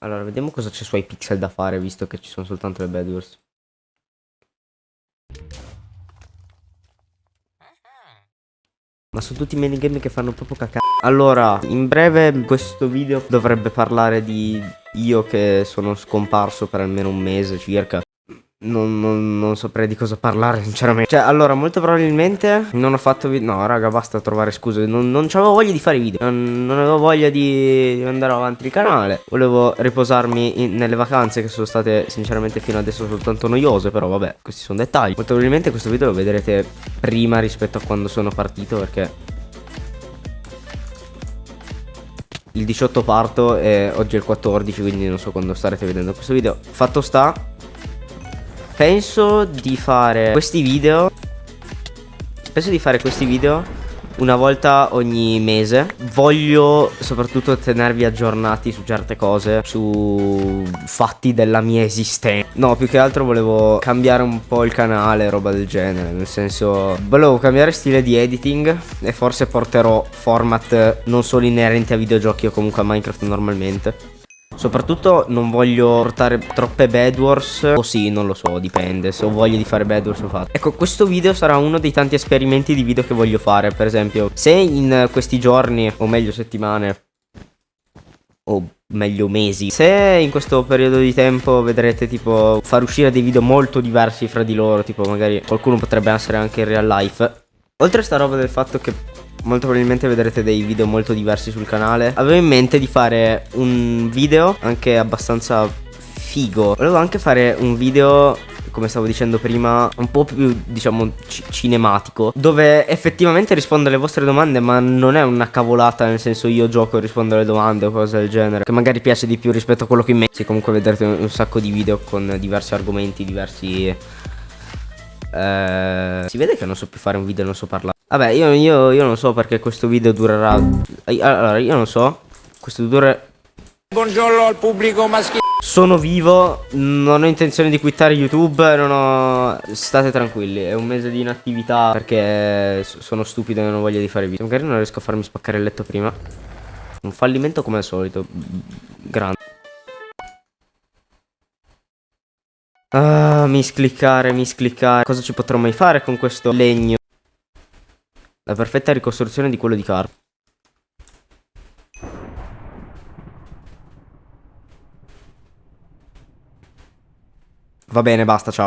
Allora, vediamo cosa c'è su iPixel da fare, visto che ci sono soltanto le Bedwars. Ma sono tutti minigame che fanno proprio cacca. Allora, in breve questo video dovrebbe parlare di io che sono scomparso per almeno un mese circa. Non, non, non, saprei di cosa parlare sinceramente. Cioè allora molto probabilmente non ho fatto video No raga basta trovare scuse. Non, non avevo voglia di fare video. Non, avevo voglia di, di, andare avanti il canale. Volevo riposarmi in, nelle vacanze Che sono state sinceramente fino adesso soltanto noiose Però vabbè questi sono dettagli. Molto probabilmente questo video lo vedrete prima rispetto a quando sono partito Perché il 18 parto e oggi è il 14 quindi non so quando starete vedendo questo video. Fatto sta Penso di fare questi video Penso di fare questi video una volta ogni mese. Voglio soprattutto tenervi aggiornati su certe cose Su fatti della mia esistenza. No più che altro volevo cambiare un po' il canale Roba del genere Nel senso Volevo cambiare stile di editing E forse porterò format non solo inerenti a videogiochi O comunque a Minecraft normalmente Soprattutto non voglio portare troppe bad wars O sì, non lo so, dipende Se ho voglia di fare bad wars lo faccio. Ecco, questo video sarà uno dei tanti esperimenti di video che voglio fare Per esempio, se in questi giorni O meglio settimane O meglio mesi Se in questo periodo di tempo vedrete tipo far uscire dei video molto diversi fra di loro Tipo magari qualcuno potrebbe essere anche in real life. Oltre a sta roba del fatto che molto probabilmente vedrete dei video molto diversi sul canale Avevo in mente di fare un video anche abbastanza figo Volevo anche fare un video come stavo dicendo prima, un po' più, diciamo, cinematico, dove effettivamente rispondo alle vostre domande, ma non è una cavolata, nel senso io gioco e rispondo alle domande o cose del genere, che magari piace di più rispetto a quello che in me. Sì, comunque vedrete un, sacco di video con diversi argomenti, diversi... Eh, si vede che non so più fare un video, non so parlare. Vabbè, io, io, io non so perché questo video durerà... Allora, io non so. Questo dura... Buongiorno al pubblico maschile. Sono vivo, non ho intenzione di quittare YouTube, non ho... State tranquilli, è un mese di inattività perché sono stupido e non ho voglia di fare video. Magari non riesco a farmi spaccare il letto prima. Un fallimento come al solito. Grande. Ah, miscliccare, miscliccare. Cosa ci potrò mai fare con questo legno? La perfetta ricostruzione di quello di Carp. Va bene, basta, ciao.